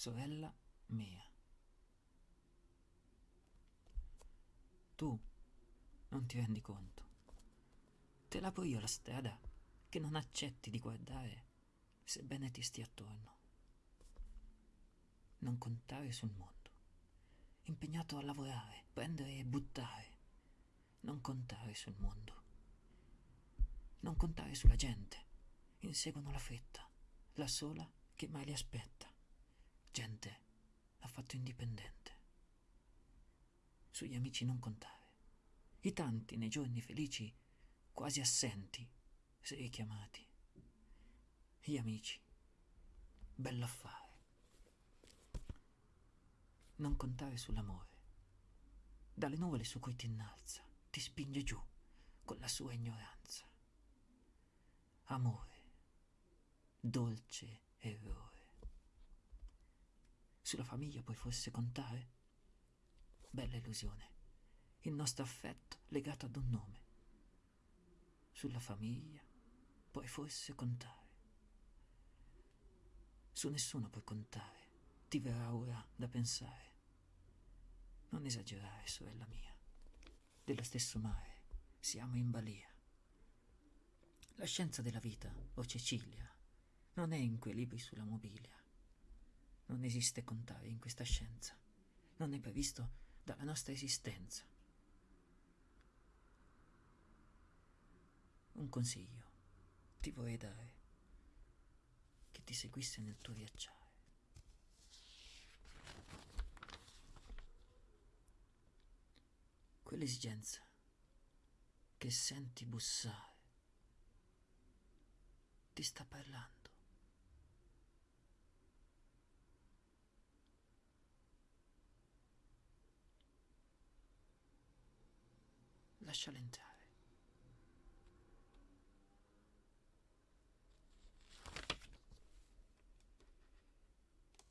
sorella mia. Tu non ti rendi conto. Te l'apro io la strada che non accetti di guardare sebbene ti stia attorno. Non contare sul mondo, impegnato a lavorare, prendere e buttare. Non contare sul mondo. Non contare sulla gente. Inseguono la fretta, la sola che mai li aspetta. Gente affatto indipendente. Sugli amici non contare. I tanti nei giorni felici quasi assenti, se richiamati. Gli amici. Bell'affare. Non contare sull'amore. Dalle nuvole su cui ti innalza, ti spinge giù con la sua ignoranza. Amore, dolce errore. Sulla famiglia puoi forse contare? Bella illusione. Il nostro affetto legato ad un nome. Sulla famiglia puoi forse contare. Su nessuno puoi contare. Ti verrà ora da pensare. Non esagerare, sorella mia. Dello stesso mare siamo in balia. La scienza della vita, o Cecilia, non è in quei libri sulla mobilia. Non esiste contare in questa scienza. Non è previsto dalla nostra esistenza. Un consiglio ti vorrei dare che ti seguisse nel tuo viaggiare. Quell'esigenza che senti bussare ti sta parlando. the Shalinta.